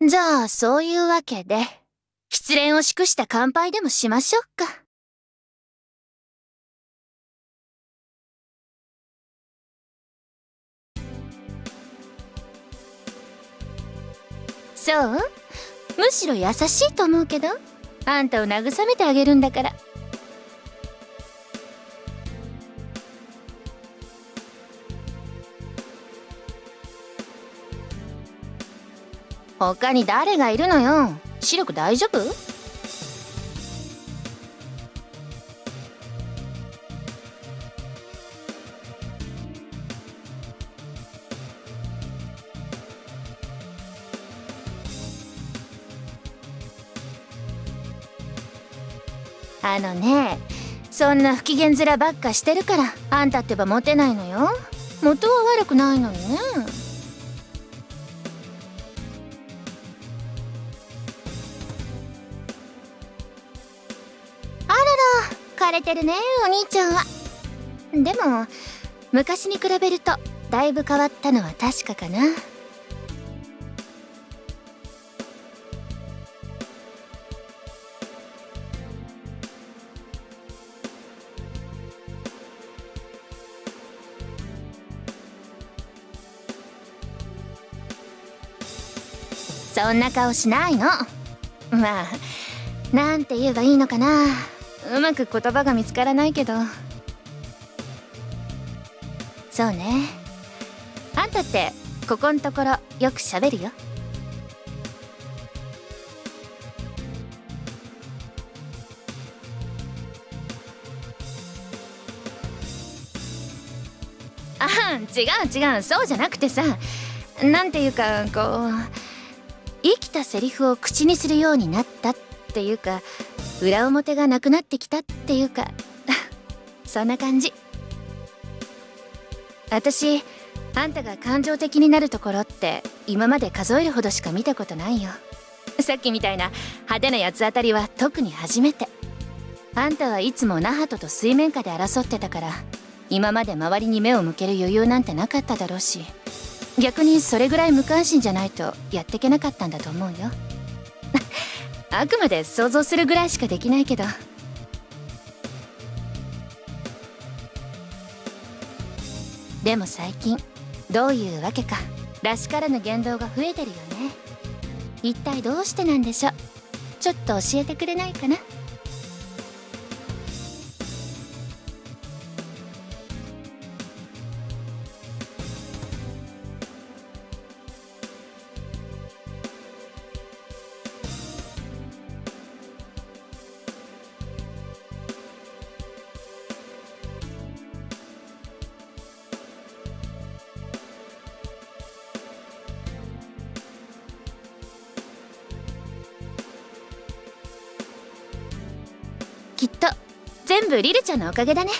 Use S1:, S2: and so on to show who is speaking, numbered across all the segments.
S1: じゃあ、そういうわけで、失恋を祝した乾杯でもしましょうか。そう？むしろ優しいと思うけど。あんたを慰めてあげるんだから。他に誰がいるのよ？視力大丈夫？あのねそんな不機嫌面ばっかしてるからあんたってばモテないのよ。元は悪くないのにねてるねお兄ちゃんは。でも昔に比べるとだいぶ変わったのは確かかな。そんな顔しないの。まあなんて言えばいいのかな。うまく言葉が見つからないけど。そうね。あんたってここんところよく喋るよ。あ違う違うそうじゃなくてさ。なんていうかこう生きたセリフを口にするようになったっていうか裏表がなくなってきたっていうか そんな感じ。私あんたが感情的になるところって今まで数えるほどしか見たことないよ。さっきみたいな派手な八つ当たりは特に初めて。あんたはいつもナハトと水面下で争ってたから今まで周りに目を向ける余裕なんてなかっただろうし逆にそれぐらい無関心じゃないとやってけなかったんだと思うよ。あくまで想像するぐらいしかできないけど。でも最近どういうわけか。らしからぬ言動が増えてるよね。一体どうしてなんでしょう。ちょっと教えてくれないかな。全部リルちゃんのおかげだね。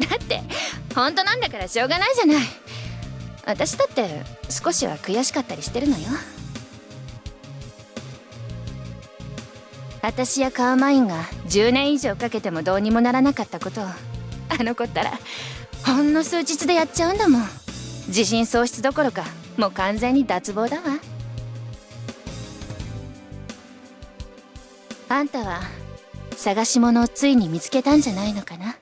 S1: だって本当なんだからしょうがないじゃない。私だって少しは悔しかったりしてるのよ。私やカーマインが10年以上かけてもどうにもならなかったことをあの子ったらほんの数日でやっちゃうんだもん。自信喪失どころか。もう完全に脱帽だわ。あんたは探し物をついに見つけたんじゃないのかな？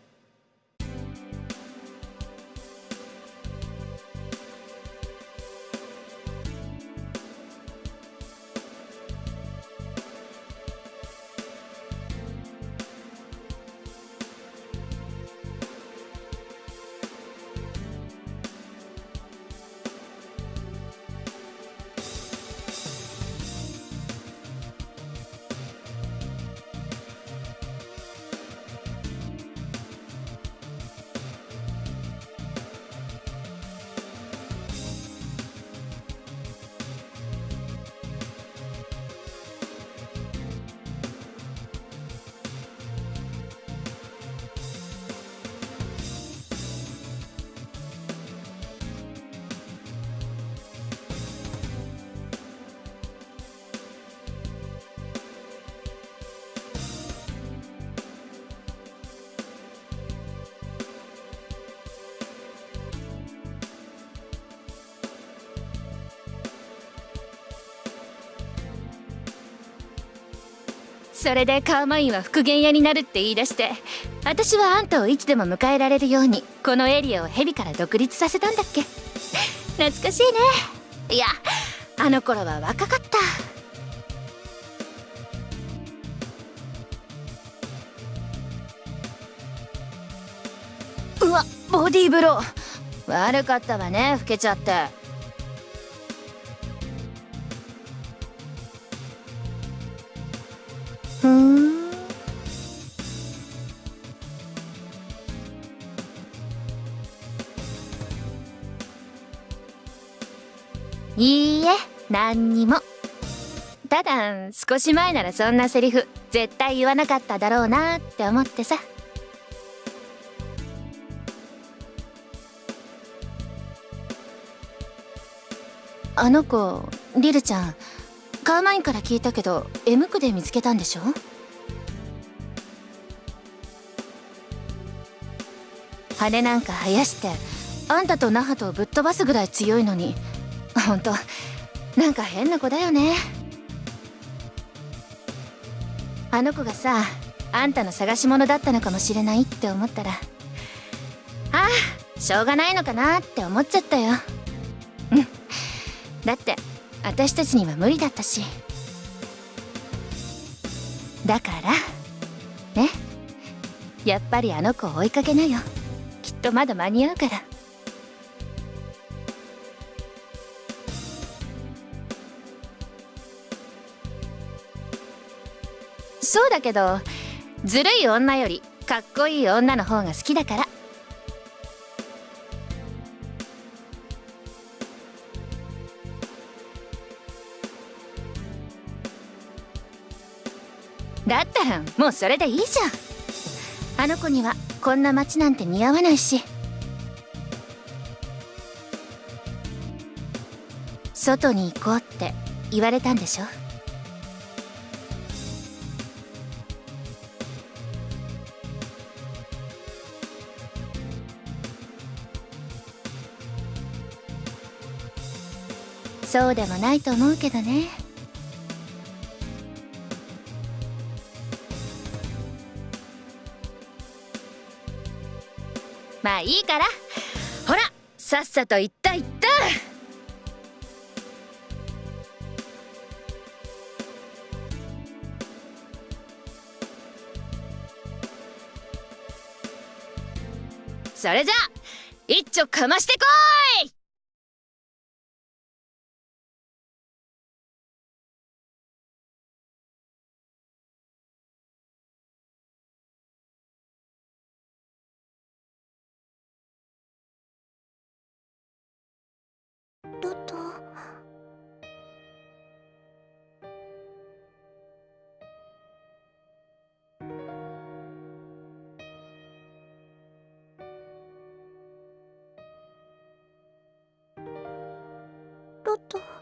S1: それでカーマインは復元屋になるって言い出して私はあんたをいつでも迎えられるようにこのエリアをヘビから独立させたんだっけ。懐かしいね。いやあの頃は若かった。うわボディーブロー。悪かったわね老けちゃって。いいえ何にも。ただ少し前ならそんなセリフ絶対言わなかっただろうなって思ってさ。あの子リルちゃんカーマインから聞いたけど M 区で見つけたんでしょ？羽なんか生やしてあんたとナハトをぶっ飛ばすぐらい強いのに。ほんとなんか変な子だよね。あの子がさあんたの探し物だったのかもしれないって思ったらああしょうがないのかなって思っちゃったよ。うん。だって私たちには無理だったし。だからね。やっぱりあの子を追いかけなよ。きっとまだ間に合うから。そうだけどずるい女よりかっこいい女の方が好きだから。だったらもうそれでいいじゃん。あの子にはこんな街なんて似合わないし。外に行こうって言われたんでしょ？そうでもないと思うけどね。いいから。ほらさっさと行った行った。それじゃあ一丁かましてこい。
S2: ロ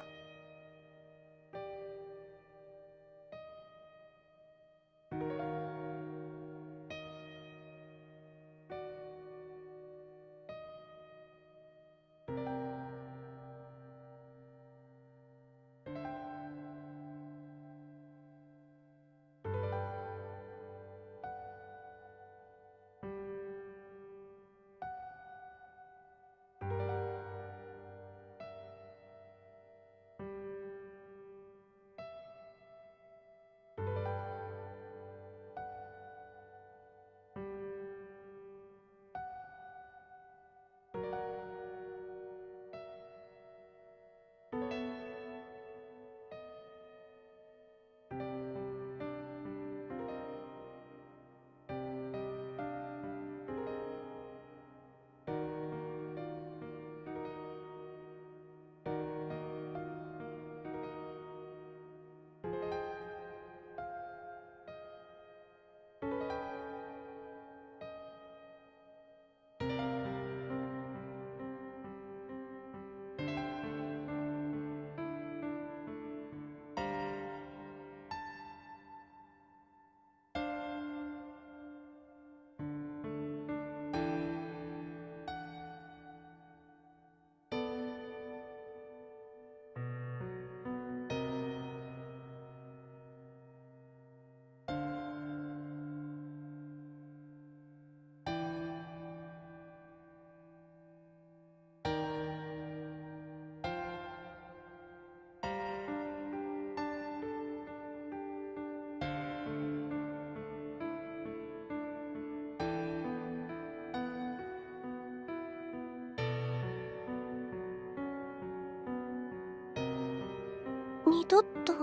S2: 二度と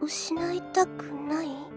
S2: 失いたくない？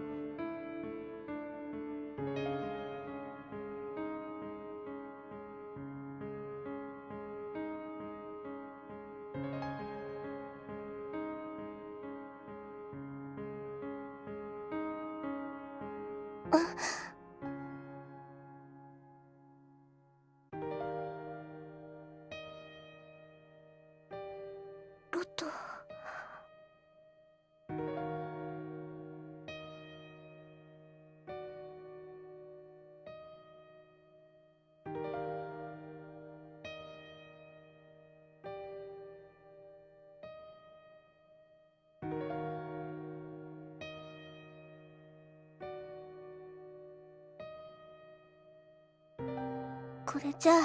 S2: これじゃあ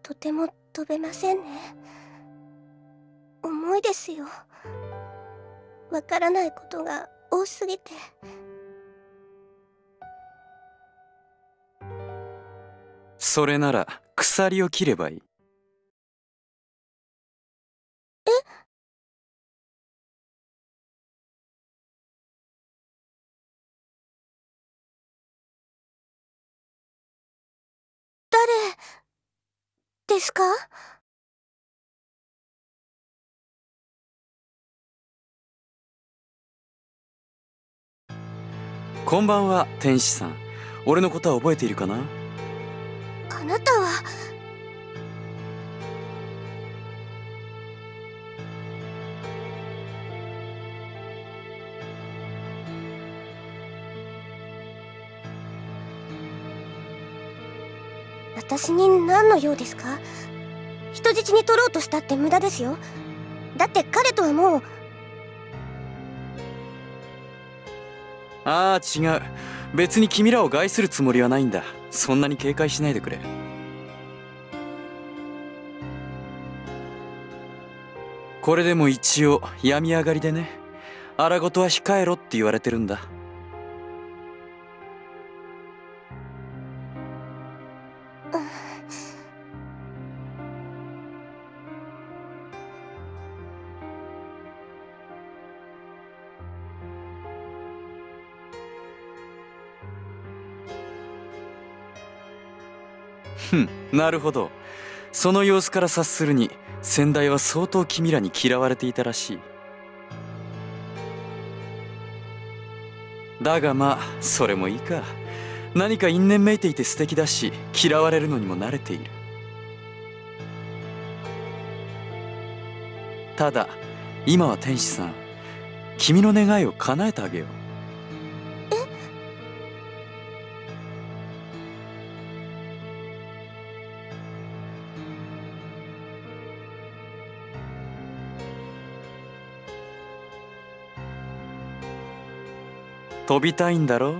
S2: とても飛べませんね。重いですよ。わからないことが多すぎて。
S3: それなら鎖を切ればいい。
S2: ですか？
S3: こんばんは天使さん。俺のことは覚えているかな？
S2: あなたは私に何の用ですか？人質に取ろうとしたって無駄ですよ。だって彼とはもう。
S3: ああ違う。別に君らを害するつもりはないんだ。そんなに警戒しないでくれ。これでも一応病み上がりでね。荒事は控えろって言われてるんだ。ん。なるほど。その様子から察するに先代は相当君らに嫌われていたらしい。だがまあそれもいいか。何か因縁めいていて素敵だし嫌われるのにも慣れている。ただ今は天使さん君の願いを叶えてあげよう。飛びたいんだろ？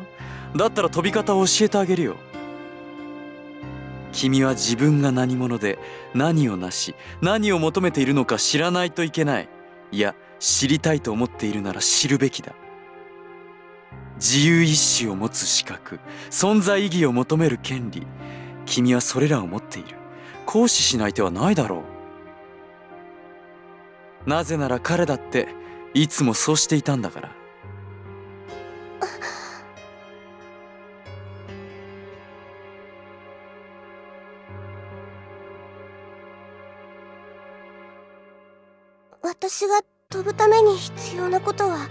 S3: だったら飛び方を教えてあげるよ。君は自分が何者で何をなし何を求めているのか知らないといけない。いや知りたいと思っているなら知るべきだ。自由意志を持つ資格存在意義を求める権利。君はそれらを持っている。行使しない手はないだろう。なぜなら彼だっていつもそうしていたんだから。
S2: 飛ぶために必要なことは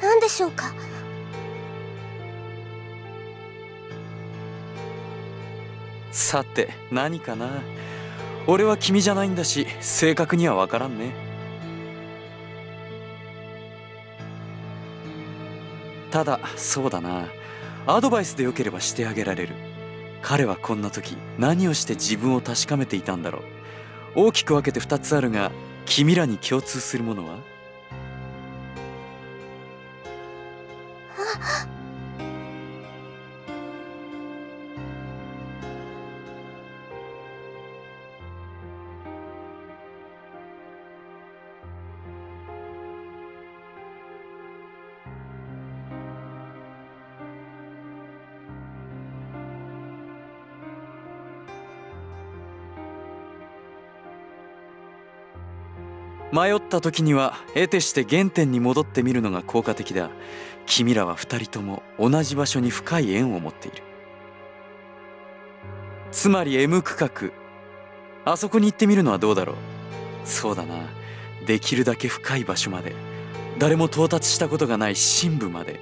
S2: 何でしょうか？
S3: さて何かな？俺は君じゃないんだし正確には分からんね。ただそうだな。アドバイスでよければしてあげられる。彼はこんな時何をして自分を確かめていたんだろう。大きく分けて2つあるが君らに共通するものは？迷った時には得てして原点に戻ってみるのが効果的だ。君らは二人とも同じ場所に深い縁を持っている。つまり M 区画あそこに行ってみるのはどうだろう。そうだな。できるだけ深い場所まで。誰も到達したことがない深部まで。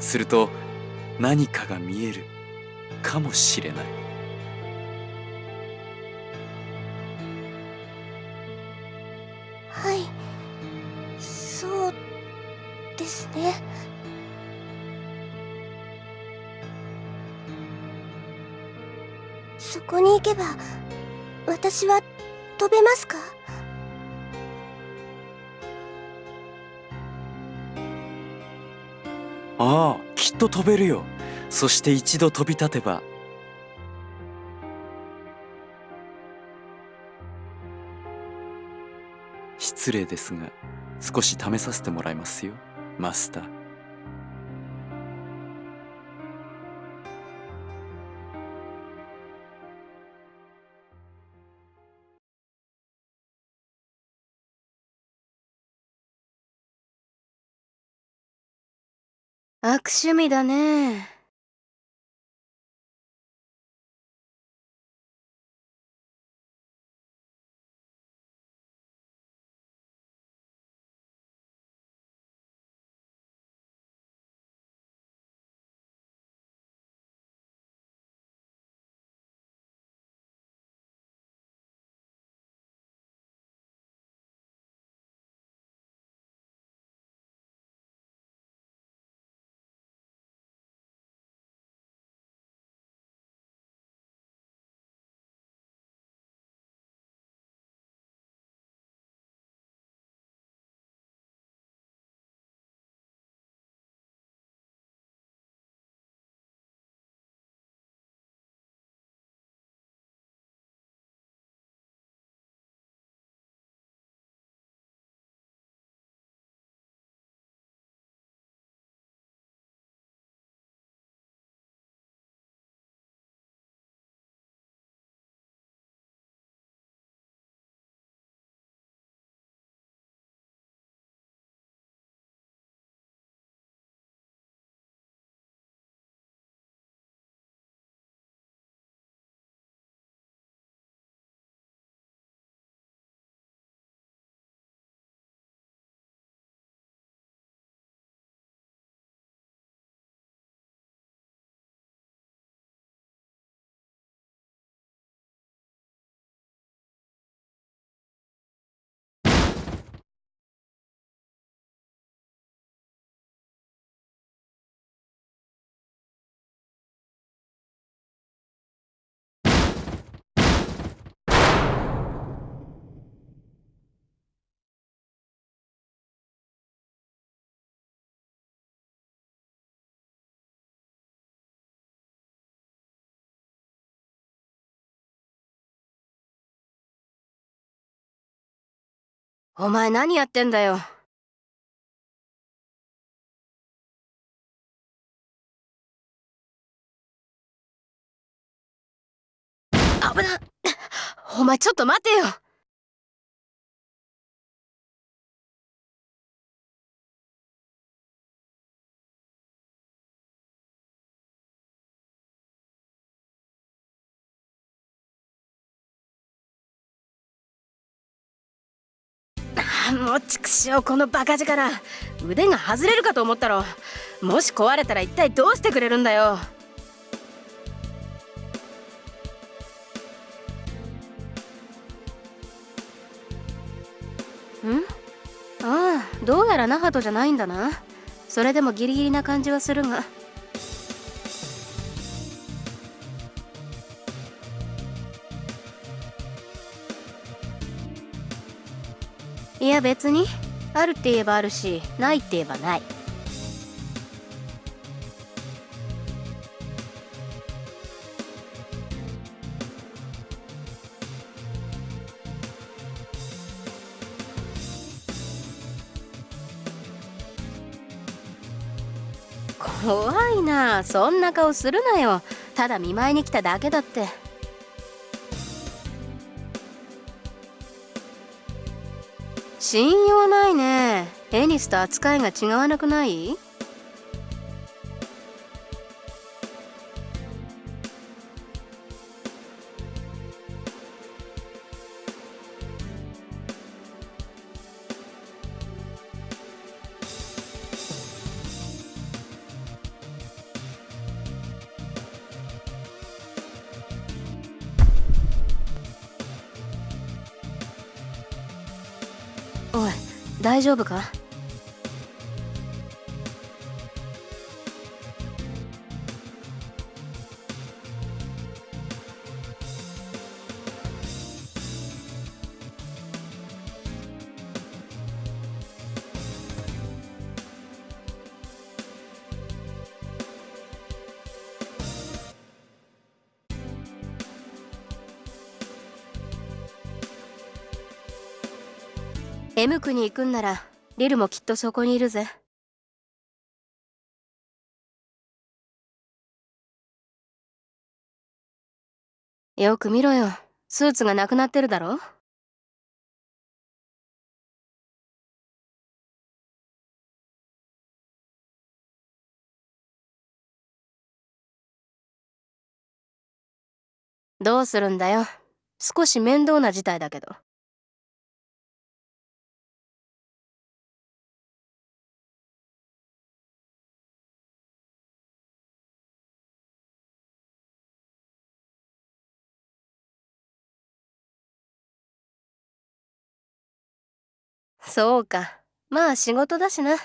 S3: すると何かが見えるかもしれない。
S2: ですねそこに行けば私は飛べますか？
S3: ああきっと飛べるよ。そして一度飛び立てば。失礼ですが少し試させてもらいますよ。マスター。
S4: 悪趣味だね。お前何やってんだよ。危なお前ちょっと待てよもうちくしょうこのバカ力。腕が外れるかと思ったろ。もし壊れたら一体どうしてくれるんだよ。ん？ああどうやらナハトじゃないんだな。それでもギリギリな感じはするが。いや別に。あるって言えばあるしないって言えばない。怖いな。そんな顔するなよ。ただ見舞いに来ただけだって。信用ないね。エニスと扱いが違わなくない？大丈夫か？M 区に行くんならリルもきっとそこにいるぜ。よく見ろよ。スーツがなくなってるだろ？どうするんだよ。少し面倒な事態だけど。そうか。まあ仕事だしな。